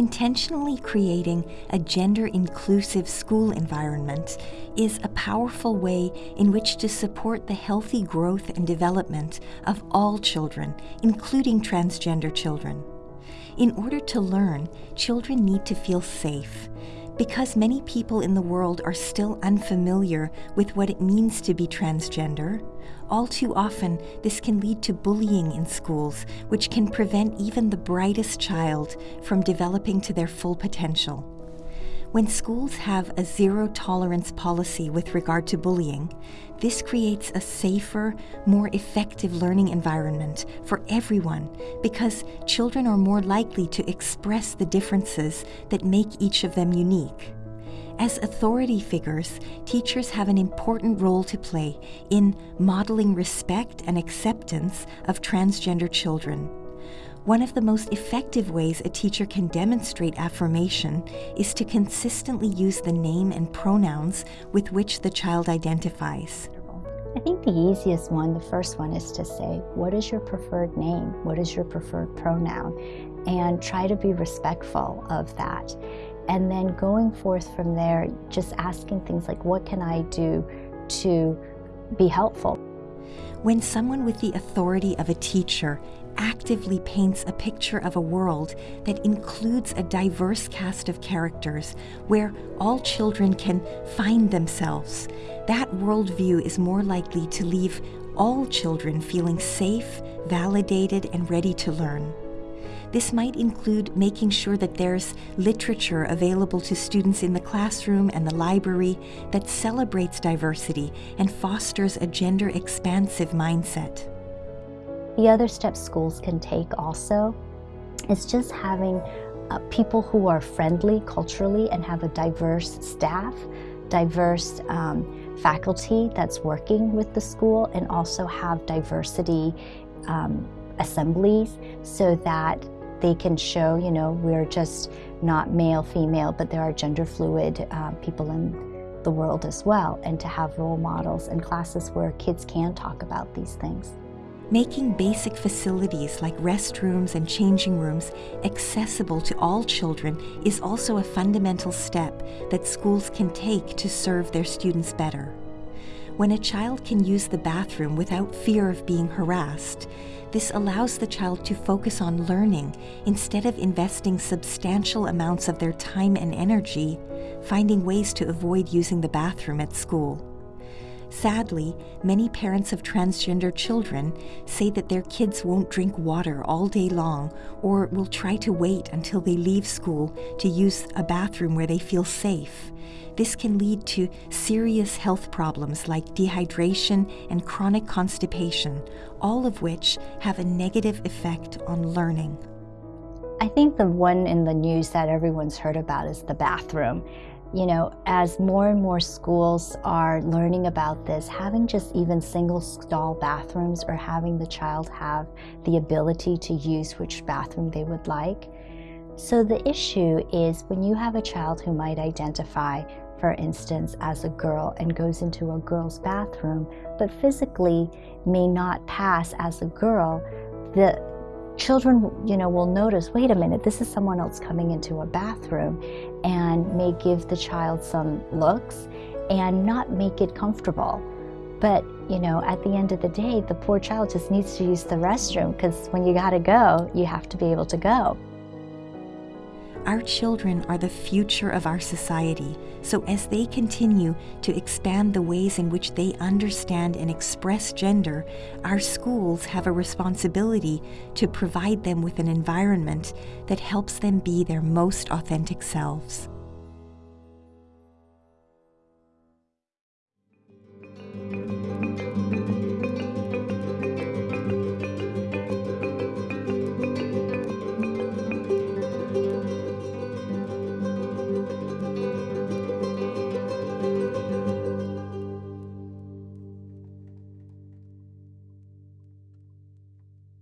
Intentionally creating a gender inclusive school environment is a powerful way in which to support the healthy growth and development of all children, including transgender children. In order to learn, children need to feel safe. Because many people in the world are still unfamiliar with what it means to be transgender, all too often this can lead to bullying in schools, which can prevent even the brightest child from developing to their full potential. When schools have a zero tolerance policy with regard to bullying, this creates a safer, more effective learning environment for everyone because children are more likely to express the differences that make each of them unique. As authority figures, teachers have an important role to play in modeling respect and acceptance of transgender children. One of the most effective ways a teacher can demonstrate affirmation is to consistently use the name and pronouns with which the child identifies. I think the easiest one, the first one, is to say, what is your preferred name? What is your preferred pronoun? And try to be respectful of that. And then going forth from there, just asking things like, what can I do to be helpful? When someone with the authority of a teacher actively paints a picture of a world that includes a diverse cast of characters where all children can find themselves, that worldview is more likely to leave all children feeling safe, validated, and ready to learn. This might include making sure that there's literature available to students in the classroom and the library that celebrates diversity and fosters a gender expansive mindset. The other steps schools can take also is just having uh, people who are friendly culturally and have a diverse staff, diverse um, faculty that's working with the school and also have diversity um, assemblies so that they can show, you know, we're just not male, female, but there are gender fluid uh, people in the world as well, and to have role models and classes where kids can talk about these things. Making basic facilities like restrooms and changing rooms accessible to all children is also a fundamental step that schools can take to serve their students better. When a child can use the bathroom without fear of being harassed, this allows the child to focus on learning instead of investing substantial amounts of their time and energy finding ways to avoid using the bathroom at school. Sadly, many parents of transgender children say that their kids won't drink water all day long or will try to wait until they leave school to use a bathroom where they feel safe. This can lead to serious health problems like dehydration and chronic constipation, all of which have a negative effect on learning. I think the one in the news that everyone's heard about is the bathroom you know, as more and more schools are learning about this, having just even single stall bathrooms or having the child have the ability to use which bathroom they would like. So the issue is when you have a child who might identify, for instance, as a girl and goes into a girl's bathroom, but physically may not pass as a girl, the children, you know, will notice, wait a minute, this is someone else coming into a bathroom and may give the child some looks and not make it comfortable. But, you know, at the end of the day, the poor child just needs to use the restroom because when you gotta go, you have to be able to go. Our children are the future of our society, so as they continue to expand the ways in which they understand and express gender, our schools have a responsibility to provide them with an environment that helps them be their most authentic selves.